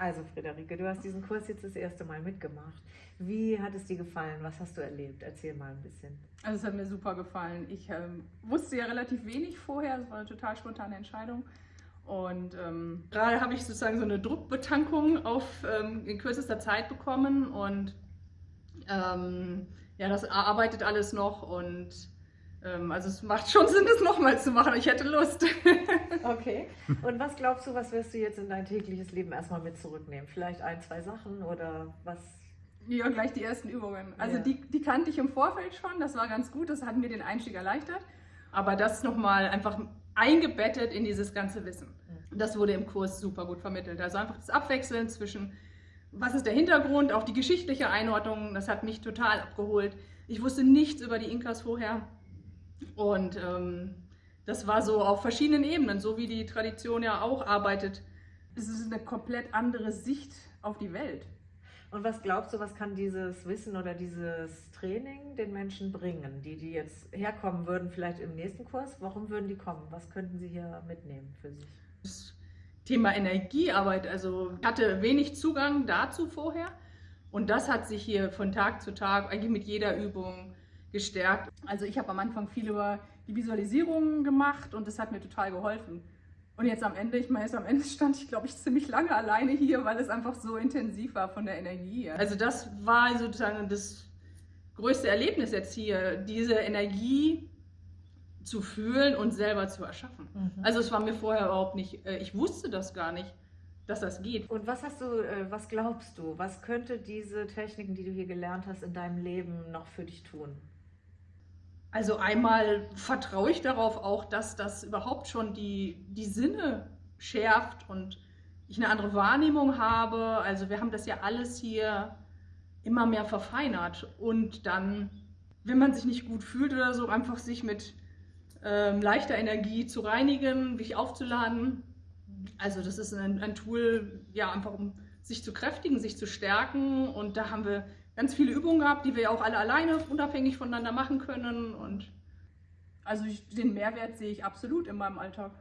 Also Friederike, du hast diesen Kurs jetzt das erste Mal mitgemacht. Wie hat es dir gefallen? Was hast du erlebt? Erzähl mal ein bisschen. Also es hat mir super gefallen. Ich ähm, wusste ja relativ wenig vorher. Es war eine total spontane Entscheidung. Und ähm, gerade habe ich sozusagen so eine Druckbetankung auf ähm, in kürzester Zeit bekommen und ähm, ja, das arbeitet alles noch und also es macht schon Sinn, das nochmal zu machen. Ich hätte Lust. okay. Und was glaubst du, was wirst du jetzt in dein tägliches Leben erstmal mit zurücknehmen? Vielleicht ein, zwei Sachen oder was? Ja, gleich die ersten Übungen. Also ja. die, die kannte ich im Vorfeld schon, das war ganz gut, das hat mir den Einstieg erleichtert. Aber das nochmal einfach eingebettet in dieses ganze Wissen. Mhm. Das wurde im Kurs super gut vermittelt. Also einfach das Abwechseln zwischen, was ist der Hintergrund, auch die geschichtliche Einordnung, das hat mich total abgeholt. Ich wusste nichts über die Inkas vorher. Und ähm, das war so auf verschiedenen Ebenen, so wie die Tradition ja auch arbeitet. Es ist eine komplett andere Sicht auf die Welt. Und was glaubst du, was kann dieses Wissen oder dieses Training den Menschen bringen, die, die jetzt herkommen würden, vielleicht im nächsten Kurs? Warum würden die kommen? Was könnten sie hier mitnehmen für sich? Das Thema Energiearbeit, also ich hatte wenig Zugang dazu vorher. Und das hat sich hier von Tag zu Tag, eigentlich mit jeder Übung, gestärkt. Also ich habe am Anfang viel über die Visualisierung gemacht und das hat mir total geholfen. Und jetzt am Ende, ich meine, jetzt am Ende stand ich, glaube ich, ziemlich lange alleine hier, weil es einfach so intensiv war von der Energie. Also das war sozusagen das größte Erlebnis jetzt hier, diese Energie zu fühlen und selber zu erschaffen. Mhm. Also es war mir vorher überhaupt nicht, äh, ich wusste das gar nicht, dass das geht. Und was hast du, äh, was glaubst du, was könnte diese Techniken, die du hier gelernt hast, in deinem Leben noch für dich tun? Also einmal vertraue ich darauf auch, dass das überhaupt schon die, die Sinne schärft und ich eine andere Wahrnehmung habe. Also wir haben das ja alles hier immer mehr verfeinert und dann, wenn man sich nicht gut fühlt oder so, einfach sich mit ähm, leichter Energie zu reinigen, sich aufzuladen. Also das ist ein, ein Tool, ja, einfach um sich zu kräftigen, sich zu stärken und da haben wir ganz viele Übungen gehabt, die wir ja auch alle alleine unabhängig voneinander machen können. Und also ich, den Mehrwert sehe ich absolut in meinem Alltag.